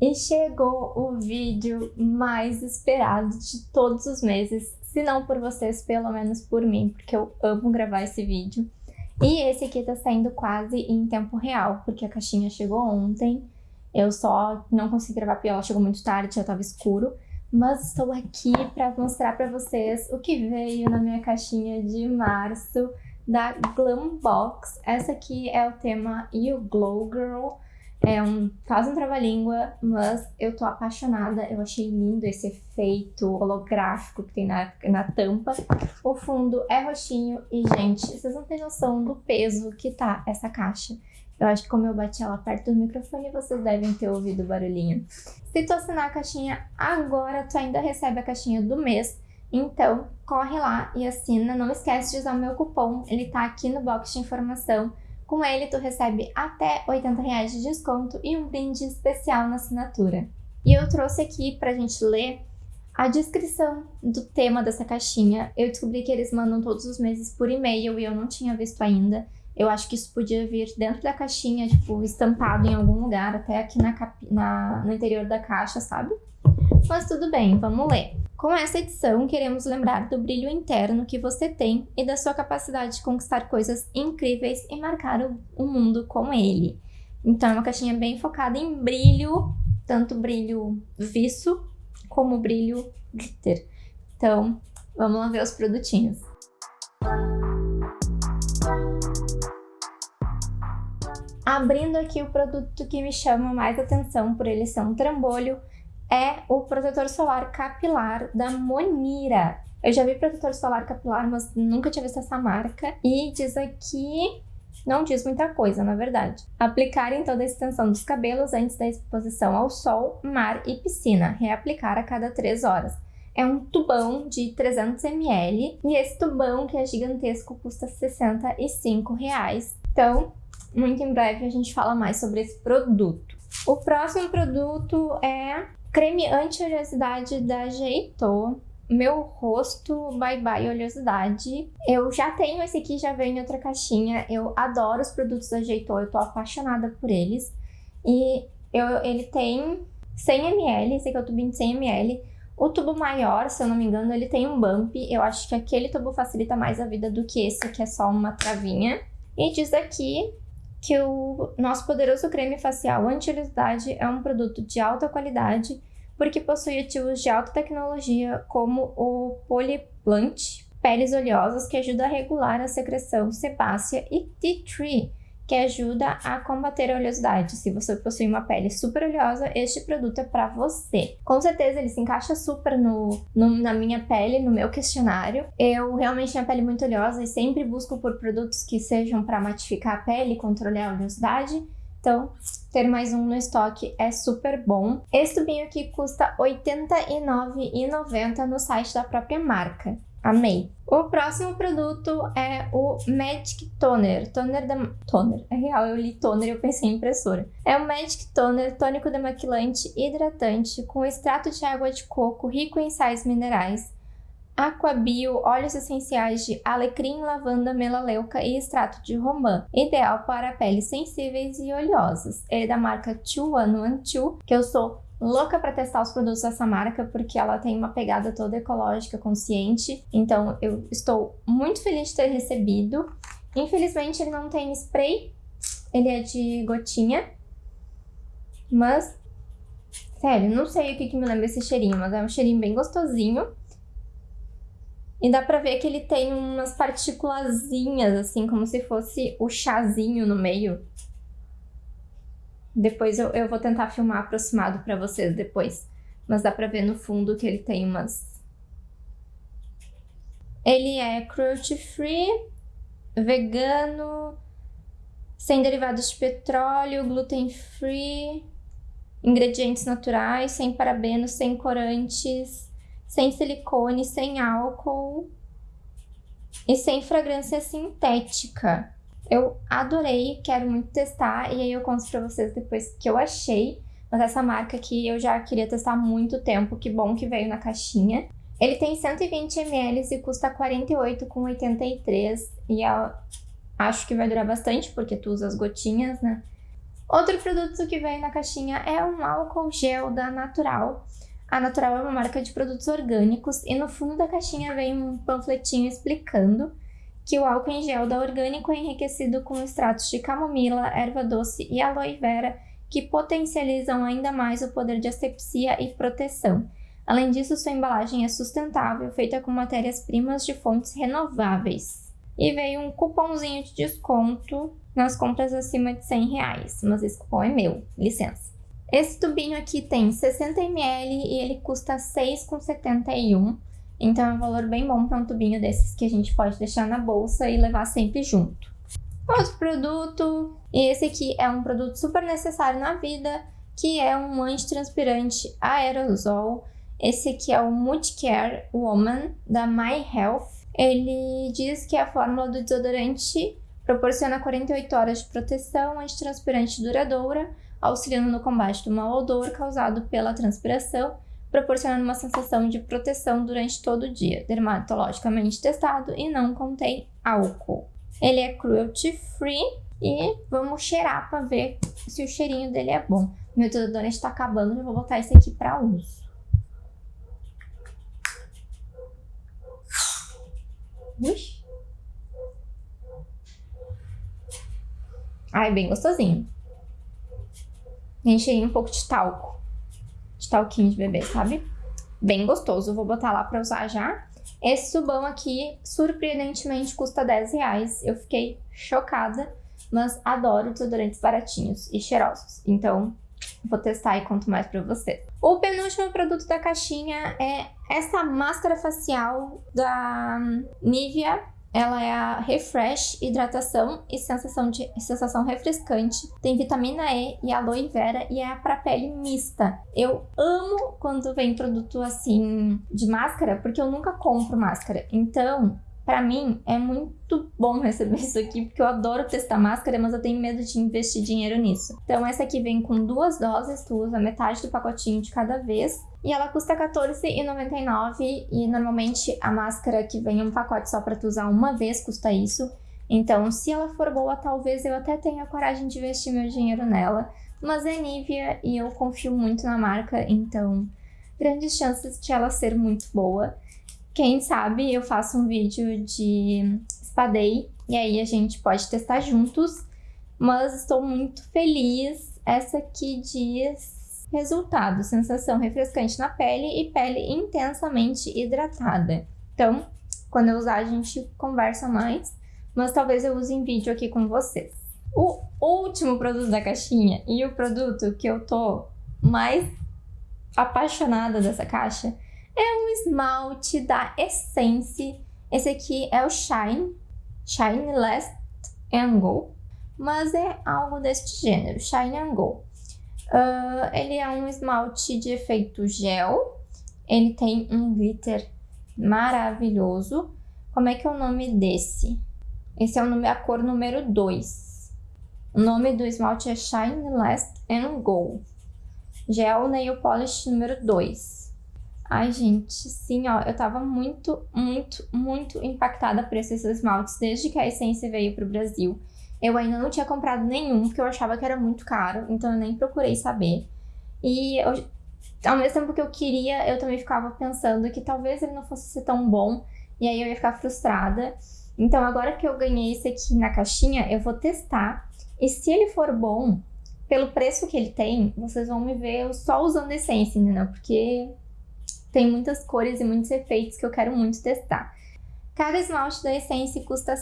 E chegou o vídeo mais esperado de todos os meses, se não por vocês, pelo menos por mim, porque eu amo gravar esse vídeo. E esse aqui tá saindo quase em tempo real, porque a caixinha chegou ontem, eu só não consegui gravar porque ela chegou muito tarde, já tava escuro. Mas estou aqui para mostrar para vocês o que veio na minha caixinha de março da Glam Box. Essa aqui é o tema You Glow Girl. É um, faz um trava-língua, mas eu tô apaixonada. Eu achei lindo esse efeito holográfico que tem na, na tampa. O fundo é roxinho e, gente, vocês não têm noção do peso que tá essa caixa. Eu acho que como eu bati ela perto do microfone, vocês devem ter ouvido o barulhinho. Se tu assinar a caixinha agora, tu ainda recebe a caixinha do mês. Então, corre lá e assina. Não esquece de usar o meu cupom, ele tá aqui no box de informação. Com ele, tu recebe até 80 reais de desconto e um brinde especial na assinatura. E eu trouxe aqui pra gente ler a descrição do tema dessa caixinha. Eu descobri que eles mandam todos os meses por e-mail e eu não tinha visto ainda. Eu acho que isso podia vir dentro da caixinha, tipo, estampado em algum lugar, até aqui na, na no interior da caixa, sabe? Mas tudo bem, vamos ler. Com essa edição, queremos lembrar do brilho interno que você tem e da sua capacidade de conquistar coisas incríveis e marcar o, o mundo com ele. Então, é uma caixinha bem focada em brilho, tanto brilho viço como brilho glitter. Então, vamos lá ver os produtinhos. Abrindo aqui o produto que me chama mais atenção por ele ser um trambolho, é o protetor solar capilar da Monira. Eu já vi protetor solar capilar, mas nunca tinha visto essa marca. E diz aqui... Não diz muita coisa, na verdade. Aplicar em toda a extensão dos cabelos antes da exposição ao sol, mar e piscina. Reaplicar a cada 3 horas. É um tubão de 300 ml e esse tubão, que é gigantesco, custa 65 reais. Então, muito em breve a gente fala mais sobre esse produto. O próximo produto é Creme anti-oleosidade da Jeito. Meu rosto Bye Bye Oleosidade. Eu já tenho esse aqui, já veio em outra caixinha. Eu adoro os produtos da Jeito, eu tô apaixonada por eles. E eu, ele tem 100ml, esse aqui é o tubinho de 100ml. O tubo maior, se eu não me engano, ele tem um bump. Eu acho que aquele tubo facilita mais a vida do que esse, que é só uma travinha. E diz aqui que o nosso poderoso creme facial anti-oleosidade é um produto de alta qualidade porque possui ativos de alta tecnologia como o Polyplant, peles oleosas que ajuda a regular a secreção sebácea e tea tree, que ajuda a combater a oleosidade. Se você possui uma pele super oleosa, este produto é para você. Com certeza ele se encaixa super no, no, na minha pele, no meu questionário. Eu realmente tenho a pele muito oleosa e sempre busco por produtos que sejam para matificar a pele controlar a oleosidade. Então, ter mais um no estoque é super bom. Esse tubinho aqui custa R$ 89,90 no site da própria marca. Amei. O próximo produto é o Magic Toner. Toner da... Toner. É real, eu li toner e eu pensei em impressora. É o Magic Toner tônico demaquilante hidratante com extrato de água de coco rico em sais minerais, Aquabio, óleos essenciais de alecrim, lavanda, melaleuca e extrato de romã. Ideal para peles sensíveis e oleosas. Ele é da marca 2112, que eu sou louca para testar os produtos dessa marca porque ela tem uma pegada toda ecológica, consciente. Então eu estou muito feliz de ter recebido. Infelizmente ele não tem spray, ele é de gotinha. Mas, sério, não sei o que, que me lembra esse cheirinho, mas é um cheirinho bem gostosinho. E dá pra ver que ele tem umas partículazinhas, assim, como se fosse o chazinho no meio. Depois eu, eu vou tentar filmar aproximado pra vocês depois. Mas dá pra ver no fundo que ele tem umas... Ele é cruelty free, vegano, sem derivados de petróleo, gluten free, ingredientes naturais, sem parabenos, sem corantes, sem silicone, sem álcool e sem fragrância sintética. Eu adorei, quero muito testar e aí eu conto pra vocês depois que eu achei. Mas essa marca aqui eu já queria testar há muito tempo, que bom que veio na caixinha. Ele tem 120 ml e custa R$ 48,83 e acho que vai durar bastante porque tu usa as gotinhas, né? Outro produto que veio na caixinha é um álcool gel da Natural. A Natural é uma marca de produtos orgânicos e no fundo da caixinha vem um panfletinho explicando que o álcool em gel da Orgânico é enriquecido com extratos de camomila, erva doce e aloe vera que potencializam ainda mais o poder de asepsia e proteção. Além disso, sua embalagem é sustentável, feita com matérias-primas de fontes renováveis. E veio um cupomzinho de desconto nas compras acima de 100 reais, mas esse cupom é meu, licença. Esse tubinho aqui tem 60ml e ele custa 6,71, então é um valor bem bom para um tubinho desses que a gente pode deixar na bolsa e levar sempre junto. Outro produto, e esse aqui é um produto super necessário na vida, que é um antitranspirante aerosol. Esse aqui é o Multicare Woman, da My Health. Ele diz que a fórmula do desodorante proporciona 48 horas de proteção antitranspirante duradoura, auxiliando no combate do mau odor causado pela transpiração, proporcionando uma sensação de proteção durante todo o dia, dermatologicamente testado e não contém álcool. Ele é cruelty free e vamos cheirar para ver se o cheirinho dele é bom. Meu desodorante está acabando, já vou botar esse aqui para uso. Ui. Ai, bem gostosinho. Cheirinho um pouco de talco. De talquinho de bebê, sabe? Bem gostoso. Vou botar lá pra usar já. Esse subão aqui, surpreendentemente, custa 10 reais. Eu fiquei chocada, mas adoro desodorantes baratinhos e cheirosos. Então, vou testar e conto mais pra vocês. O penúltimo produto da caixinha é essa máscara facial da Nivea ela é a Refresh Hidratação e sensação, de, sensação refrescante. Tem vitamina E e aloe vera e é para pele mista. Eu amo quando vem produto assim de máscara, porque eu nunca compro máscara. Então, para mim, é muito bom receber isso aqui, porque eu adoro testar máscara, mas eu tenho medo de investir dinheiro nisso. Então, essa aqui vem com duas doses, tu usa metade do pacotinho de cada vez. E ela custa R$14,99 e normalmente a máscara que vem em um pacote só para tu usar uma vez custa isso. Então, se ela for boa, talvez eu até tenha coragem de investir meu dinheiro nela. Mas é Nivea e eu confio muito na marca, então grandes chances de ela ser muito boa. Quem sabe eu faço um vídeo de Spa e aí a gente pode testar juntos. Mas estou muito feliz. Essa aqui diz resultado, sensação refrescante na pele e pele intensamente hidratada. Então, quando eu usar a gente conversa mais, mas talvez eu use em vídeo aqui com vocês. O último produto da caixinha e o produto que eu tô mais apaixonada dessa caixa é um esmalte da Essence. Esse aqui é o Shine, Shine Last and Go, mas é algo deste gênero, Shine and Go. Uh, ele é um esmalte de efeito gel, ele tem um glitter maravilhoso. Como é que é o nome desse? Esse é o nome, a cor número 2. O nome do esmalte é Shine Last and Go. Gel Nail Polish número 2. Ai, gente, sim, ó, eu tava muito, muito, muito impactada por esses esmaltes desde que a Essence veio pro Brasil. Eu ainda não tinha comprado nenhum, porque eu achava que era muito caro, então eu nem procurei saber. E eu, ao mesmo tempo que eu queria, eu também ficava pensando que talvez ele não fosse ser tão bom, e aí eu ia ficar frustrada. Então agora que eu ganhei esse aqui na caixinha, eu vou testar. E se ele for bom, pelo preço que ele tem, vocês vão me ver só usando Essence, entendeu? Porque tem muitas cores e muitos efeitos que eu quero muito testar. Cada esmalte da Essence custa R$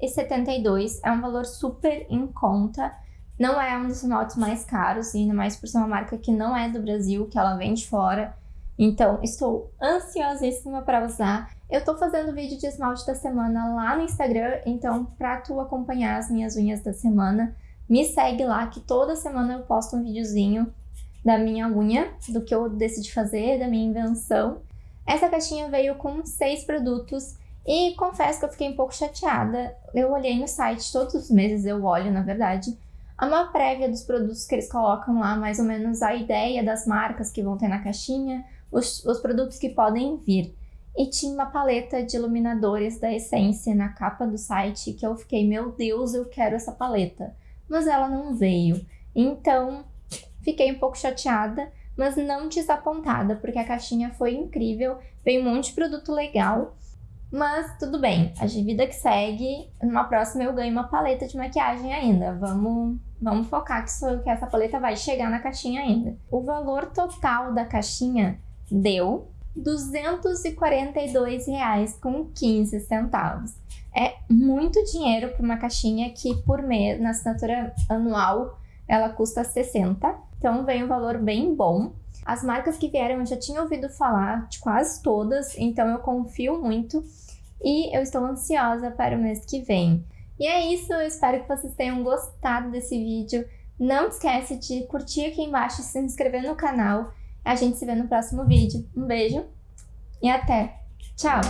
6,72, é um valor super em conta. Não é um dos esmaltes mais caros, ainda mais por ser uma marca que não é do Brasil, que ela vem de fora. Então, estou ansiosíssima para usar. Eu tô fazendo vídeo de esmalte da semana lá no Instagram, então para tu acompanhar as minhas unhas da semana, me segue lá que toda semana eu posto um videozinho da minha unha, do que eu decidi fazer, da minha invenção. Essa caixinha veio com seis produtos e confesso que eu fiquei um pouco chateada. Eu olhei no site, todos os meses eu olho, na verdade, uma prévia dos produtos que eles colocam lá, mais ou menos a ideia das marcas que vão ter na caixinha, os, os produtos que podem vir. E tinha uma paleta de iluminadores da Essence na capa do site que eu fiquei, meu Deus, eu quero essa paleta. Mas ela não veio. Então, fiquei um pouco chateada, mas não desapontada, porque a caixinha foi incrível, veio um monte de produto legal. Mas tudo bem, a vida que segue, numa próxima eu ganho uma paleta de maquiagem ainda. Vamos, vamos focar que, isso, que essa paleta vai chegar na caixinha ainda. O valor total da caixinha deu R$ 242,15. É muito dinheiro para uma caixinha que por mês, na assinatura anual, ela custa 60. Então vem um valor bem bom. As marcas que vieram eu já tinha ouvido falar de quase todas, então eu confio muito e eu estou ansiosa para o mês que vem. E é isso, eu espero que vocês tenham gostado desse vídeo. Não esquece de curtir aqui embaixo e se inscrever no canal. A gente se vê no próximo vídeo. Um beijo e até! Tchau!